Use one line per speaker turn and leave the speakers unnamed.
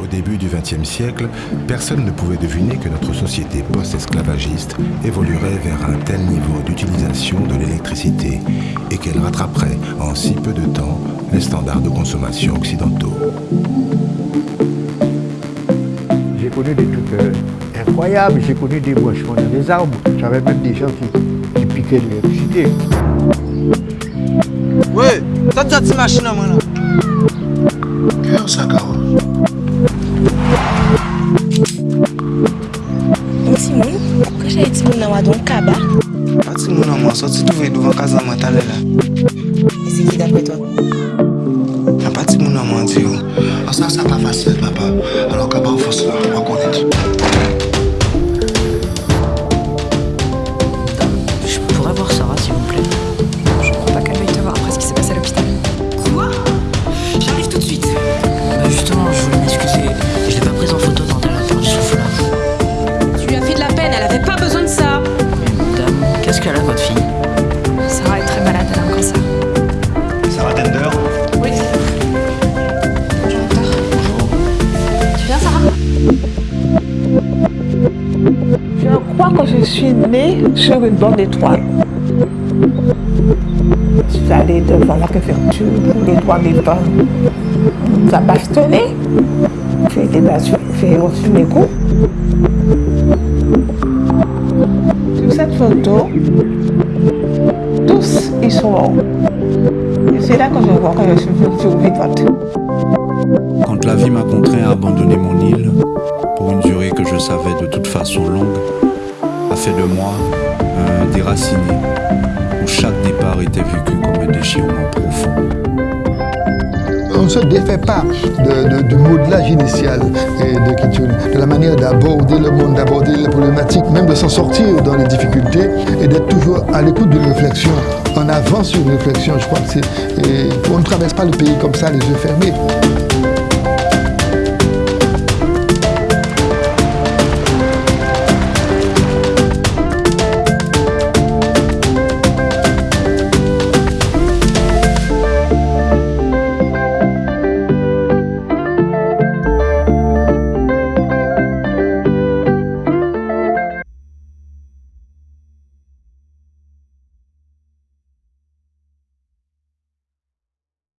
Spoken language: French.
Au début du XXe siècle, personne ne pouvait deviner que notre société post-esclavagiste évoluerait vers un tel niveau d'utilisation de l'électricité et qu'elle rattraperait en si peu de temps les standards de consommation occidentaux.
J'ai connu des trucs euh, incroyables, j'ai connu des branchements dans des arbres, j'avais même des gens qui, qui piquaient de l'électricité.
Ouais, t'as déjà cette machine à moi
mwa don kaba?
Pati moun an mwa soti touve douvan kaza mwen tale la.
E se ki dapre to?
Nan pati moun an mwa di yo,
osan sa pa fasil papa.
Qu'elle
a, votre fille
Sarah est très malade, elle a un cancer.
Sarah Tender
Oui. Bonjour docteur. Tu viens Sarah?
Je crois que je suis née sur une bande étoile. Je suis allée devant la préfecture pour les droits des femmes. On nous a bastonné. J'ai été battue, j'ai reçu mes coups. Tous ils sont. Et c'est là que je vois que je suis survivante.
Quand la vie m'a contraint à abandonner mon île, pour une durée que je savais de toute façon longue, a fait de moi un déraciné, où chaque départ était vécu comme un déchirement profond.
Ne se défait pas de- du modelage initial et de, de la manière d'aborder le monde, d'aborder les problématiques, même de s'en sortir dans les difficultés et d'être toujours à l'écoute d'une réflexion, en avance sur une réflexion. Je crois que c'est. On ne traverse pas le pays comme ça, les yeux fermés.